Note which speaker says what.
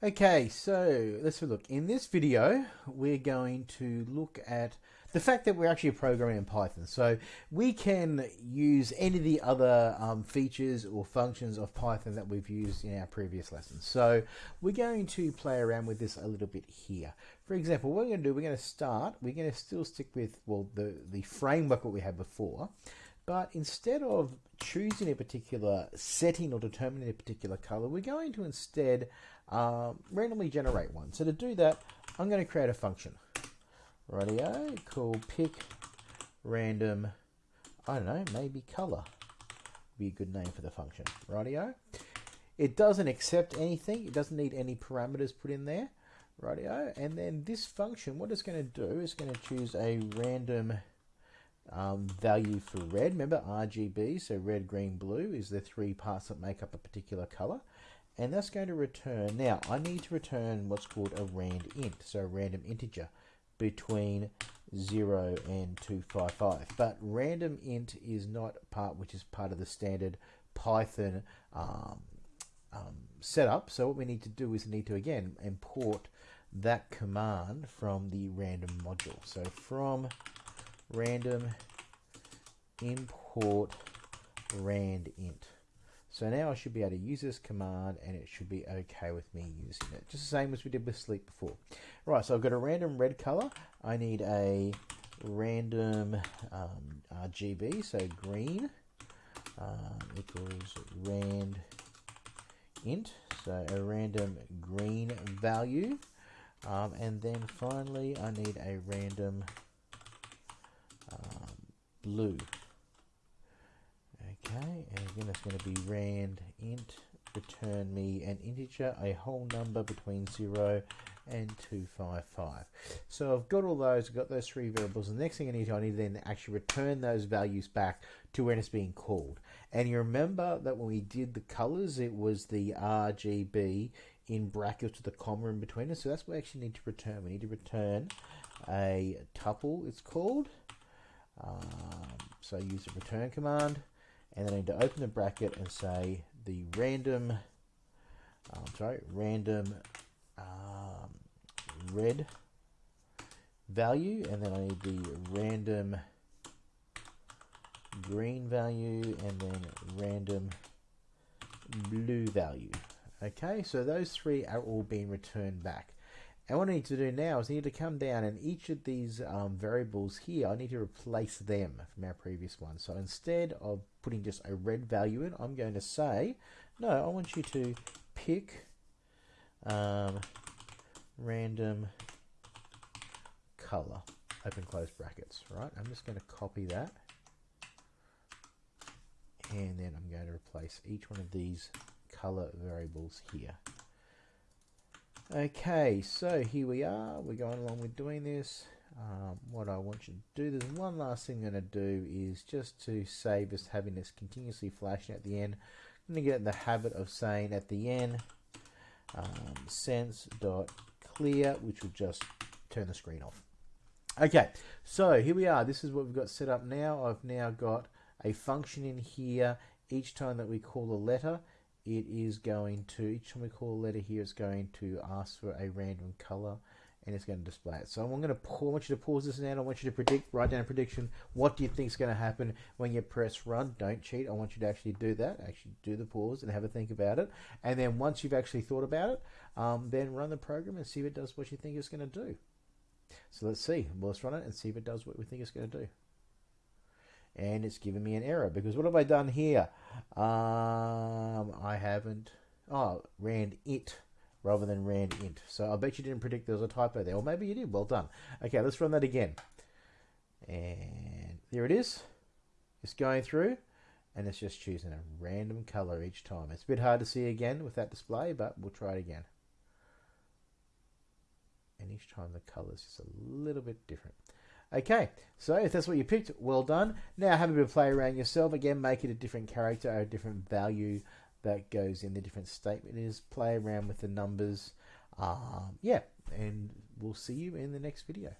Speaker 1: Okay, so let's have a look. In this video, we're going to look at the fact that we're actually programming in Python. So we can use any of the other um, features or functions of Python that we've used in our previous lessons. So we're going to play around with this a little bit here. For example, what we're going to do, we're going to start, we're going to still stick with, well, the, the framework that we had before. But instead of choosing a particular setting or determining a particular color, we're going to instead um, randomly generate one. So to do that, I'm going to create a function. Radio called pick random, I don't know, maybe color. would Be a good name for the function. Radio. It doesn't accept anything. It doesn't need any parameters put in there. Radio. And then this function, what it's going to do is going to choose a random um, value for red. Remember RGB, so red, green, blue is the three parts that make up a particular color and that's going to return, now I need to return what's called a rand int, so a random integer between 0 and 255. But random int is not part which is part of the standard Python um, um, setup. So what we need to do is need to again import that command from the random module. So from random import rand int. So now I should be able to use this command and it should be okay with me using it. Just the same as we did with sleep before. Right, so I've got a random red color. I need a random um, RGB, so green um, equals rand int, so a random green value. Um, and then finally I need a random blue Okay, and again it's going to be rand int return me an integer, a whole number between 0 and 255. So I've got all those, I've got those three variables. The next thing I need to, I need to then actually return those values back to when it's being called. And you remember that when we did the colors, it was the RGB in brackets with the comma in between us. So that's what we actually need to return. We need to return a tuple, it's called. Um, so use the return command and then I need to open the bracket and say the random, um, sorry, random um, red value, and then I need the random green value, and then random blue value. Okay, so those three are all being returned back. And what I need to do now is I need to come down and each of these um, variables here, I need to replace them from our previous one. So instead of putting just a red value in, I'm going to say, no, I want you to pick um, random color, open close brackets, right? I'm just going to copy that. And then I'm going to replace each one of these color variables here. Okay, so here we are. We're going along with doing this. Um, what I want you to do, there's one last thing I'm going to do is just to save us having this continuously flashing at the end. I'm going to get in the habit of saying at the end um, sense.clear, which will just turn the screen off. Okay, so here we are. This is what we've got set up now. I've now got a function in here. Each time that we call a letter, it is going to, each time we call a letter here, it's going to ask for a random color and it's going to display it. So I'm going to, I want you to pause this now. I want you to predict, write down a prediction. What do you think is going to happen when you press run? Don't cheat. I want you to actually do that. Actually do the pause and have a think about it. And then once you've actually thought about it, um, then run the program and see if it does what you think it's going to do. So let's see. Well, let's run it and see if it does what we think it's going to do and it's given me an error because what have I done here? Um, I haven't, oh, rand it rather than rand int. So I bet you didn't predict there was a typo there, or maybe you did. Well done. Okay, let's run that again. And there it is. It's going through, and it's just choosing a random color each time. It's a bit hard to see again with that display, but we'll try it again. And each time the color is a little bit different. Okay, so if that's what you picked, well done. Now have a bit of play around yourself. Again, make it a different character or a different value that goes in the different statement is. Play around with the numbers. Um, yeah, and we'll see you in the next video.